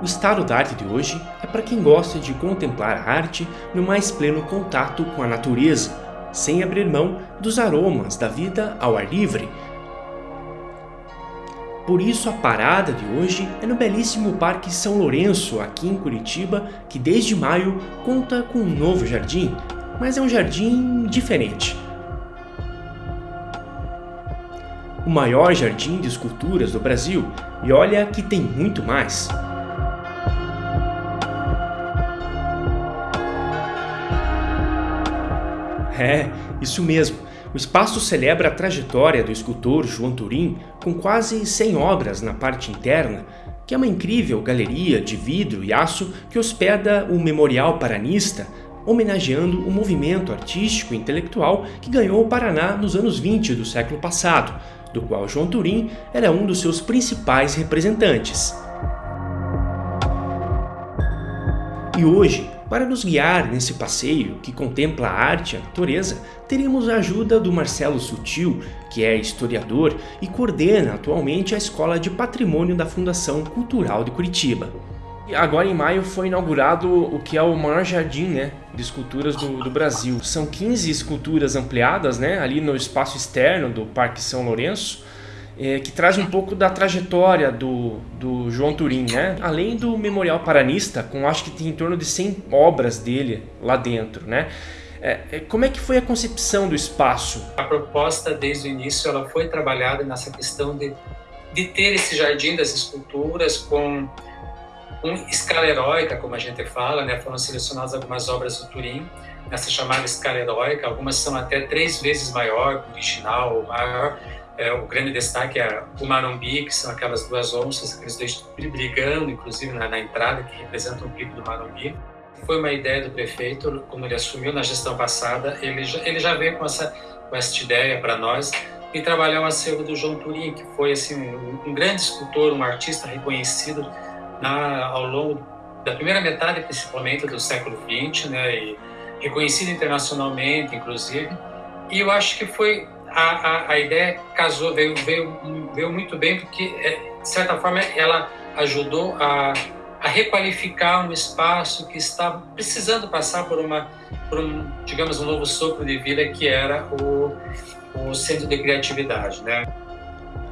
O estado da arte de hoje é para quem gosta de contemplar a arte no mais pleno contato com a natureza, sem abrir mão dos aromas da vida ao ar livre. Por isso a parada de hoje é no belíssimo Parque São Lourenço, aqui em Curitiba, que desde maio conta com um novo jardim, mas é um jardim diferente. O maior jardim de esculturas do Brasil, e olha que tem muito mais. É, isso mesmo. O espaço celebra a trajetória do escultor João Turim com quase 100 obras na parte interna, que é uma incrível galeria de vidro e aço que hospeda o Memorial Paranista, homenageando o movimento artístico e intelectual que ganhou o Paraná nos anos 20 do século passado, do qual João Turim era um dos seus principais representantes. E hoje, para nos guiar nesse passeio que contempla a arte e a natureza, teremos a ajuda do Marcelo Sutil, que é historiador e coordena atualmente a Escola de Patrimônio da Fundação Cultural de Curitiba. Agora em maio foi inaugurado o que é o maior jardim né, de esculturas do, do, Brasil. São 15 esculturas ampliadas né, ali no espaço externo do Parque São Lourenço, é, que traz um pouco da trajetória do, do João Turim, né? Além do Memorial Paranista, com acho que tem em torno de 100 obras dele lá dentro, né? É, é, como é que foi a concepção do espaço? A proposta, desde o início, ela foi trabalhada nessa questão de, de ter esse jardim das esculturas com um escala heróica, como a gente fala, né? Foram selecionadas algumas obras do Turim nessa chamada escala heróica, algumas são até três vezes maior que o original, maior, é, o grande destaque é o Marumbi, que são aquelas duas onças, aqueles dois brigando, inclusive na, na entrada, que representam o pico do Marumbi. Foi uma ideia do prefeito, como ele assumiu na gestão passada, ele já, ele já veio com essa, com essa ideia para nós e trabalhar o acervo do João Turim, que foi assim um, um grande escultor, um artista reconhecido na, ao longo da primeira metade, principalmente, do século XX, né, e reconhecido internacionalmente, inclusive. E eu acho que foi a, a, a ideia casou, veio, veio, veio muito bem, porque, é, de certa forma, ela ajudou a, a requalificar um espaço que estava precisando passar por uma, por um, digamos, um novo sopro de vida que era o, o centro de criatividade, né?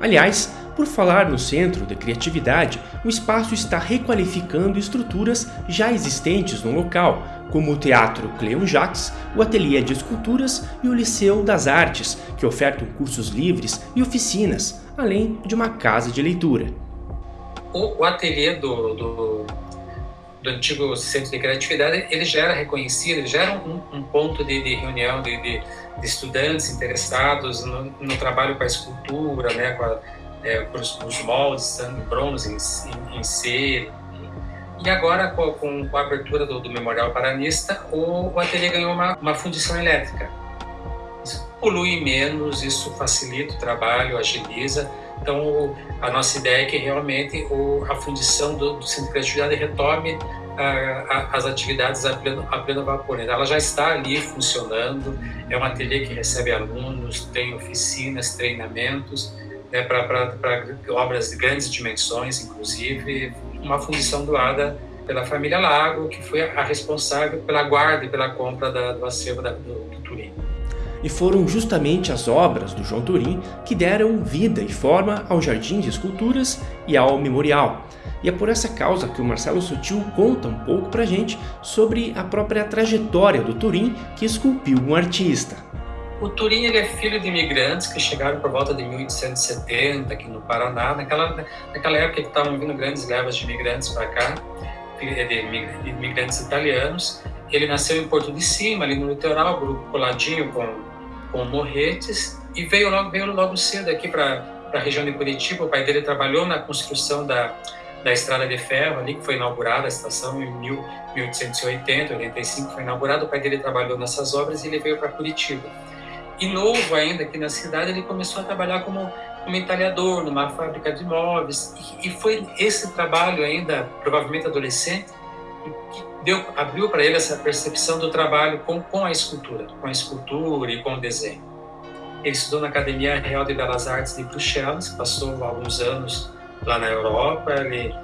Aliás, por falar no Centro de Criatividade, o espaço está requalificando estruturas já existentes no local, como o Teatro Cleon Jacques, o Ateliê de Esculturas e o Liceu das Artes, que ofertam cursos livres e oficinas, além de uma casa de leitura. O, o ateliê do, do, do, antigo Centro de Criatividade ele já era reconhecido, já era um, um ponto de, de reunião de, de, de, estudantes interessados no, no, trabalho com a escultura, né, com, a, é, os, moldes, em bronze, em, em, cera, e agora, com, com a abertura do, do Memorial Paranista, o, o ateliê ganhou uma, uma fundição elétrica. Isso polui menos, isso facilita o trabalho, agiliza. Então, a nossa ideia é que realmente o, a fundição do, do Centro de Criatividade retome a, a, as atividades a pleno, a pleno vapor. Ela já está ali funcionando, é um ateliê que recebe alunos, tem oficinas, treinamentos, né, para obras de grandes dimensões, inclusive, uma fundição doada pela família Lago, que foi a responsável pela guarda e pela compra da, do acervo da, do, do Turim. E foram justamente as obras do João Turim que deram vida e forma ao Jardim de Esculturas e ao Memorial. E é por essa causa que o Marcelo Sutil conta um pouco pra gente sobre a própria trajetória do Turim que esculpiu um artista. O Turim ele é filho de imigrantes que chegaram por volta de 1870 aqui no Paraná. Naquela, naquela época que estavam vindo grandes levas de imigrantes para cá, de imigrantes italianos. Ele nasceu em Porto de Cima, ali no litoral, coladinho com, com Morretes, e veio logo, veio logo cedo aqui para a região de Curitiba. O pai dele trabalhou na construção da, da estrada de ferro ali, que foi inaugurada a estação em 1880, 85 foi inaugurada. O pai dele trabalhou nessas obras e ele veio para Curitiba. E novo ainda aqui na cidade, ele começou a trabalhar como, como entalhador numa fábrica de móveis. E, e foi esse trabalho ainda, provavelmente adolescente, que deu, abriu para ele essa percepção do trabalho com, com a escultura, com a escultura e com o desenho. Ele estudou na Academia Real de Belas Artes de Bruxelas, passou alguns anos lá na Europa, ele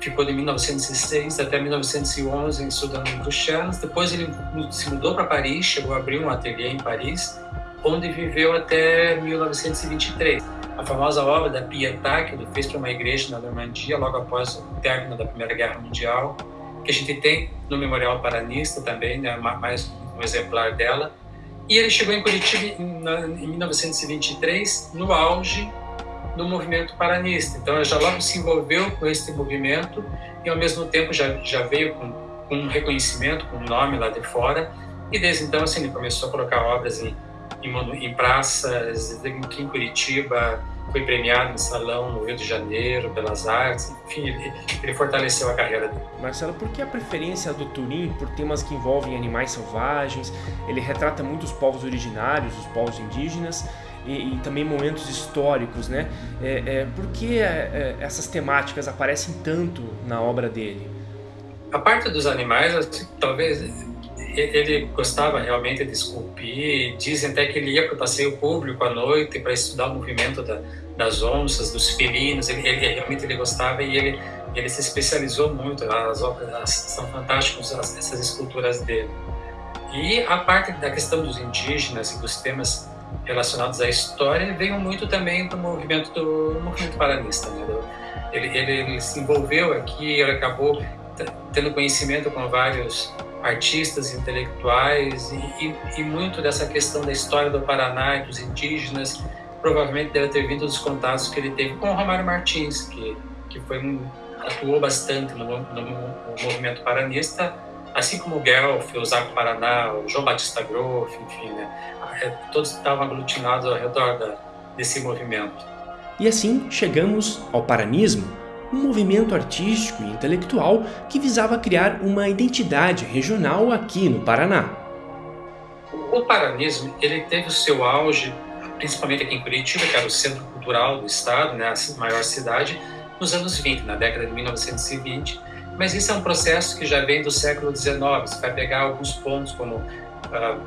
ficou de 1906 até 1911 estudando em Bruxelas. Depois ele se mudou para Paris, chegou a abrir um ateliê em Paris, onde viveu até 1923. A famosa obra da Pietà, que ele fez para uma igreja na Normandia, logo após o término da Primeira Guerra Mundial, que a gente tem no Memorial Paranista também, né, mais um exemplar dela. E ele chegou em Curitiba em 1923, no auge do movimento paranista. Então, ele já logo se envolveu com esse movimento e, ao mesmo tempo, já, já veio com, com um reconhecimento, com um nome lá de fora. E desde então, assim, ele começou a colocar obras em, em, praças, aqui em Curitiba, foi premiado em salão no Rio de Janeiro, Belas Artes, enfim, ele, ele, fortaleceu a carreira dele. Marcelo, por que a preferência do Turim por temas que envolvem animais selvagens? Ele retrata muitos povos originários, os povos indígenas, e, e também momentos históricos, né? É, é, por que é, é, essas temáticas aparecem tanto na obra dele? A parte dos animais, assim, talvez ele gostava realmente de esculpir. Dizem até que ele ia para o passeio público à noite para estudar o movimento da, das onças, dos felinos. Ele, ele, realmente ele gostava e ele ele se especializou muito. As obras são fantásticas essas esculturas dele. E a parte da questão dos indígenas e dos temas relacionados à história veio muito também do movimento do movimento paranista. Né? Ele, ele, ele, se envolveu aqui, ele acabou tendo conhecimento com vários artistas, intelectuais e, e, e, muito dessa questão da história do Paraná e dos indígenas provavelmente deve ter vindo dos contatos que ele teve com o Romário Martins, que, que foi um, atuou bastante no, no, no movimento paranista assim como o Guelph, o Zaco Paraná, o João Batista Groff, enfim, né? É, todos estavam aglutinados ao redor da, desse movimento. E assim chegamos ao paranismo, um movimento artístico e intelectual que visava criar uma identidade regional aqui no Paraná. O paranismo ele teve o seu auge, principalmente aqui em Curitiba, que era o centro cultural do estado, né, a maior cidade, nos anos 20, na década de 1920, mas isso é um processo que já vem do século XIX. Você vai pegar alguns pontos como uh,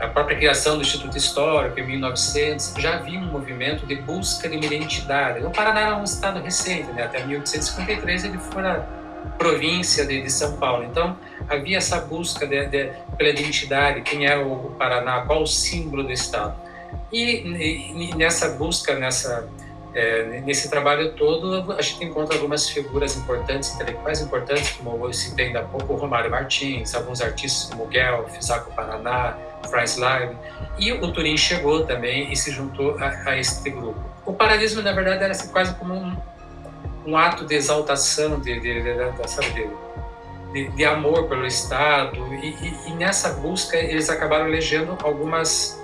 a própria criação do Instituto Histórico em 1900. Já havia um movimento de busca de uma identidade. O Paraná era um estado recente, né? até 1853 ele foi a província de, de, São Paulo. Então havia essa busca de, de, pela identidade, quem é o Paraná, qual o símbolo do estado. E, e nessa busca, nessa é, nesse trabalho todo, a gente encontra algumas figuras importantes, intelectuais importantes, como eu citei ainda há pouco, Romário Martins, alguns artistas como Guelph, Zaco Paraná, Franz Live, e o Turim chegou também e se juntou a, a este grupo. O paralismo, na verdade, era assim, quase como um, um, ato de exaltação, de, de, de, de, amor pelo Estado, e, e, e nessa busca eles acabaram elegendo algumas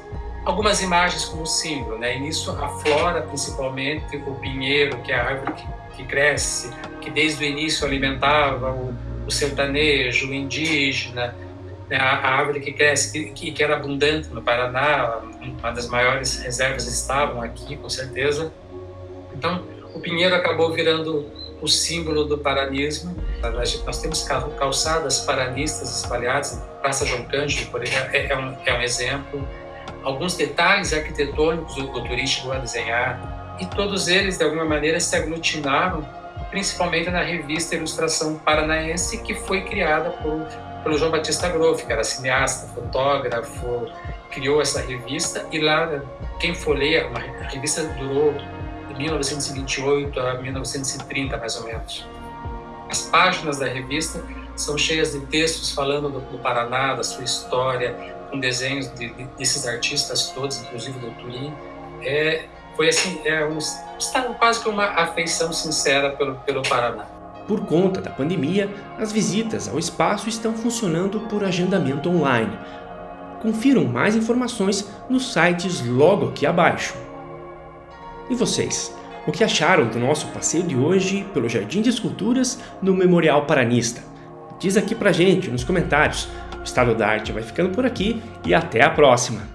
algumas imagens como símbolo, né? E nisso flora, principalmente o pinheiro, que é a árvore que, que cresce, que desde o início alimentava o, o sertanejo, o indígena? A, a, árvore que cresce, que, que era abundante no Paraná, uma das maiores reservas estavam aqui, com certeza. Então, o pinheiro acabou virando o símbolo do paranismo. Nós temos calçadas paranistas espalhadas, Praça João Cândido, por exemplo, é, é, um, é um exemplo alguns detalhes arquitetônicos o Turim chegou a desenhar, e todos eles, de alguma maneira, se aglutinaram, principalmente na revista Ilustração Paranaense, que foi criada por, pelo João Batista Groff, que era cineasta, fotógrafo, criou essa revista, e lá, quem folheia, a revista durou de 1928 a 1930, mais ou menos. As páginas da revista são cheias de textos falando do, do Paraná, da sua história, com desenhos de, de, desses artistas todos, inclusive do Turim, é, foi assim, é um, estava quase que uma afeição sincera pelo, pelo Paraná. Por conta da pandemia, as visitas ao espaço estão funcionando por agendamento online. Confiram mais informações nos sites logo aqui abaixo. E vocês? O que acharam do nosso passeio de hoje pelo Jardim de Esculturas no Memorial Paranista? Diz aqui pra gente nos comentários. O Estado da Arte vai ficando por aqui e até a próxima!